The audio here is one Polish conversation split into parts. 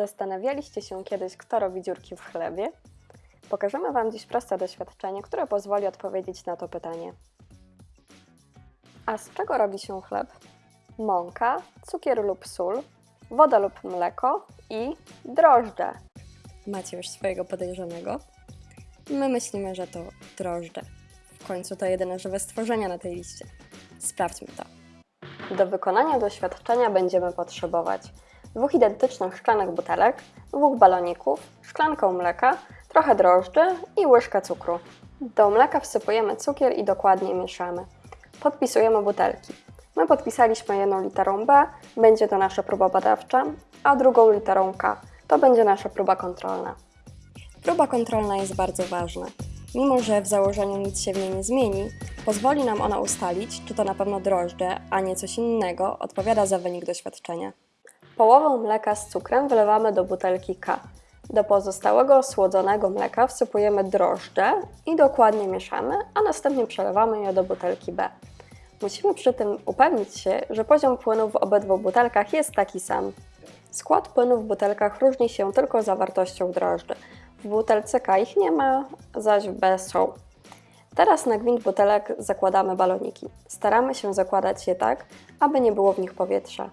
Zastanawialiście się kiedyś, kto robi dziurki w chlebie? Pokażemy Wam dziś proste doświadczenie, które pozwoli odpowiedzieć na to pytanie. A z czego robi się chleb? Mąka, cukier lub sól, woda lub mleko i drożdże. Macie już swojego podejrzanego? My myślimy, że to drożdże. W końcu to jedyne żywe stworzenia na tej liście. Sprawdźmy to. Do wykonania doświadczenia będziemy potrzebować dwóch identycznych szklanych butelek, dwóch baloników, szklankę mleka, trochę drożdży i łyżkę cukru. Do mleka wsypujemy cukier i dokładnie mieszamy. Podpisujemy butelki. My podpisaliśmy jedną literą B, będzie to nasza próba badawcza, a drugą literą K, to będzie nasza próba kontrolna. Próba kontrolna jest bardzo ważna. Mimo, że w założeniu nic się w niej nie zmieni, pozwoli nam ona ustalić, czy to na pewno drożdże, a nie coś innego, odpowiada za wynik doświadczenia. Połowę mleka z cukrem wylewamy do butelki K. Do pozostałego słodzonego mleka wsypujemy drożdże i dokładnie mieszamy, a następnie przelewamy je do butelki B. Musimy przy tym upewnić się, że poziom płynu w obydwu butelkach jest taki sam. Skład płynu w butelkach różni się tylko zawartością drożdży. W butelce K ich nie ma, zaś w B są. Teraz na gwint butelek zakładamy baloniki. Staramy się zakładać je tak, aby nie było w nich powietrza.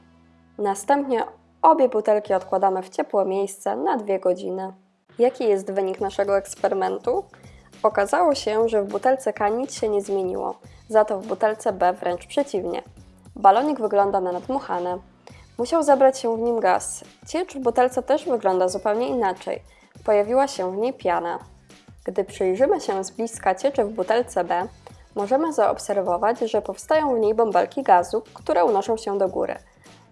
Następnie obie butelki odkładamy w ciepłe miejsce na 2 godziny. Jaki jest wynik naszego eksperymentu? Okazało się, że w butelce K nic się nie zmieniło, za to w butelce B wręcz przeciwnie. Balonik wygląda na nadmuchany. Musiał zebrać się w nim gaz. Ciecz w butelce też wygląda zupełnie inaczej. Pojawiła się w niej piana. Gdy przyjrzymy się z bliska cieczy w butelce B, możemy zaobserwować, że powstają w niej bąbelki gazu, które unoszą się do góry.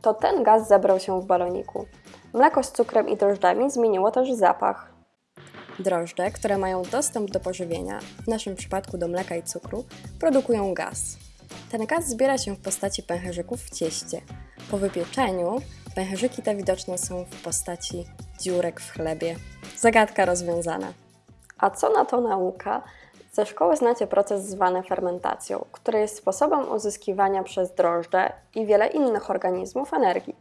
To ten gaz zebrał się w baloniku. Mleko z cukrem i drożdżami zmieniło też zapach. Drożdże, które mają dostęp do pożywienia, w naszym przypadku do mleka i cukru, produkują gaz. Ten gaz zbiera się w postaci pęcherzyków w cieście. Po wypieczeniu pęcherzyki te widoczne są w postaci dziurek w chlebie. Zagadka rozwiązana. A co na to nauka? Ze szkoły znacie proces zwany fermentacją, który jest sposobem uzyskiwania przez drożdże i wiele innych organizmów energii.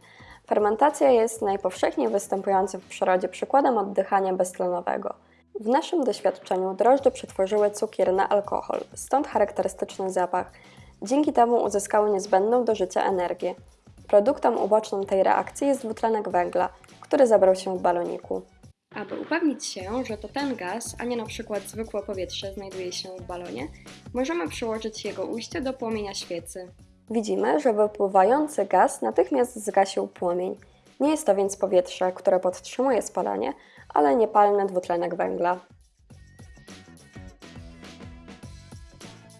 Fermentacja jest najpowszechniej występującym w przyrodzie przykładem oddychania beztlenowego. W naszym doświadczeniu drożdże przetworzyły cukier na alkohol, stąd charakterystyczny zapach. Dzięki temu uzyskały niezbędną do życia energię. Produktem ubocznym tej reakcji jest dwutlenek węgla, który zebrał się w baloniku. Aby upewnić się, że to ten gaz, a nie na przykład zwykłe powietrze znajduje się w balonie, możemy przyłożyć jego ujście do płomienia świecy. Widzimy, że wypływający gaz natychmiast zgasił płomień. Nie jest to więc powietrze, które podtrzymuje spalanie, ale niepalny dwutlenek węgla.